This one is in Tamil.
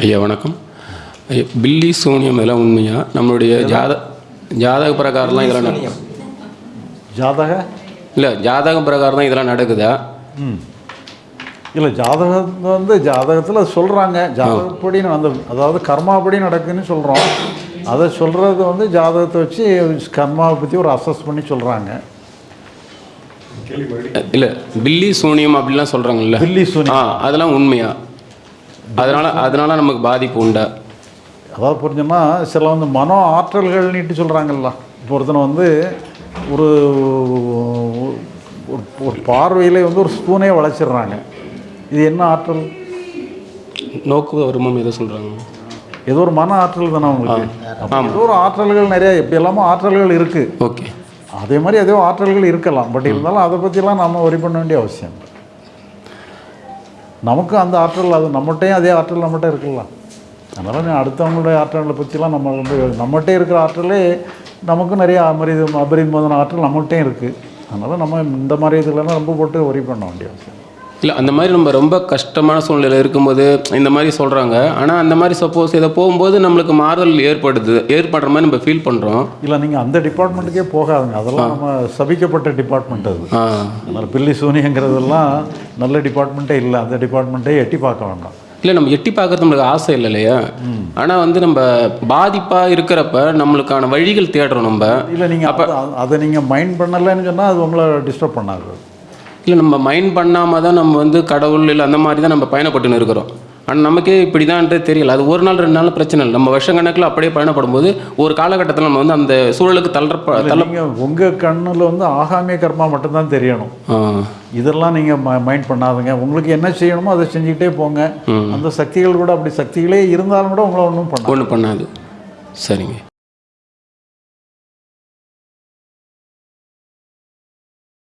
ஐயா வணக்கம். ஐயா பில்லி சூனியம் இதெல்லாம் உண்மையா? நம்மளுடைய ஜாத ஜாதக பிரகாரம்லாம் இதெல்லாம் நட- ஜாதக? இல்லை ஜாதக பிரகாரம் தான் இதெல்லாம் நடக்குதா? ம். இல்லை ஜாதகம் வந்து ஜாதகத்தில் சொல்கிறாங்க ஜாதகப்படி அந்த அதாவது கர்மாப்படி நடக்குன்னு சொல்கிறோம் அதை சொல்கிறது வந்து ஜாதகத்தை வச்சு கர்மாவை பற்றி ஒரு அசஸ் பண்ணி சொல்கிறாங்க இல்லை பில்லி சூனியம் அப்படிலாம் சொல்கிறாங்கல்ல பில்லி சூனியம். அதெல்லாம் உண்மையா? அதனால அதனால நமக்கு பாதிப்பு உண்டா? அதாவது புரிஞ்சோன்னா சில வந்து மனோ ஆற்றல்கள் நீட்டு சொல்கிறாங்கல்ல இப்போ ஒருத்தனை வந்து ஒரு ஒரு பார்வையில் வந்து ஒரு ஸ்பூனே வளைச்சிடுறாங்க. இது என்ன ஆற்றல்? நோக்கு வருமம் எதை சொல்கிறாங்க ஏதோ ஒரு மன ஆற்றல் தானே உங்களுக்கு. ஏதோ ஒரு ஆற்றல்கள் நிறைய எப்படி எல்லாமோ ஆற்றல்கள் இருக்குது ஓகே. அதே மாதிரி ஏதோ ஆற்றல்கள் இருக்கலாம். பட் இருந்தாலும் அதை பற்றிலாம் நம்ம வரி பண்ண வேண்டிய அவசியம் நமக்கும் அந்த ஆற்றல் அது நம்மகிட்டையும் அதே ஆற்றல் நம்மகிட்ட இருக்கலாம் அதனால் நீ அடுத்தவங்களுடைய ஆற்றல்களை பற்றிலாம் நம்ம வந்து நம்மகிட்டே இருக்கிற ஆற்றலே நமக்கும் நிறைய அபரித அபரிமோதன ஆற்றல் நம்மகிட்டையும் இருக்குது அதனால் நம்ம இந்த மாதிரி இதுலலாம் ரொம்ப போட்டு ஒரி பண்ண வேண்டிய அவசியம். இல்லை. அந்த மாதிரி நம்ம ரொம்ப கஷ்டமான சூழ்நிலை இருக்கும்போது இந்த மாதிரி சொல்கிறாங்க ஆனால் அந்த மாதிரி சப்போஸ் இதை போகும்போது நம்மளுக்கு மாறுதல் ஏற்படுது ஏற்படுற மாதிரி நம்ம ஃபீல் பண்ணுறோம் இல்லை நீங்கள் அந்த டிபார்ட்மெண்ட்டுக்கே போகாதுங்க. அதெல்லாம் நம்ம சபிக்கப்பட்ட டிபார்ட்மெண்ட் அது. அதனால் பில்லி சூனியங்கிறதெல்லாம் நல்ல டிபார்ட்மெண்ட்டே இல்லை. அந்த டிபார்ட்மெண்ட்டே எட்டி பார்க்க வேண்டாம். இல்லை நம்ம எட்டி பார்க்கறது நம்மளுக்கு ஆசை இல்லை இல்லையா? ஆனால் வந்து நம்ம பாதிப்பாக இருக்கிறப்ப நம்மளுக்கான வழிகள் தேடுறோம் நம்ம. இல்லை நீங்கள் அப்போ அதை நீங்கள் மைண்ட் பண்ணலைன்னு சொன்னால் அது உங்களை டிஸ்டர்ப் பண்ணாது. இல்லை நம்ம மைண்ட் பண்ணாமல் தான் நம்ம வந்து கடவுள் இல்லை அந்த மாதிரி தான் நம்ம பயணப்பட்டுன்னு இருக்கிறோம். ஆனால் நமக்கே இப்படி தான்ன்றது தெரியல. அது ஒரு நாள் ரெண்டு நாள் பிரச்சனை இல்லை. நம்ம வருஷக்கணக்கில் அப்படியே பயணப்படும் போது ஒரு காலகட்டத்தில் நம்ம வந்து அந்த சூழலுக்கு தள்ளப்ப தள்ள உங்கள் கண்ணில் வந்து ஆகாமிய கர்மா மட்டும்தான் தெரியணும். இதெல்லாம் நீங்கள் மைண்ட் பண்ணாதுங்க. உங்களுக்கு என்ன செய்யணுமோ அதை செஞ்சுக்கிட்டே போங்க. அந்த சக்திகள் கூட அப்படி சக்திகளே இருந்தாலும் கூட உங்களை ஒன்றும் பண்ணாது. ஒன்றும் பண்ணாது. சரிங்க.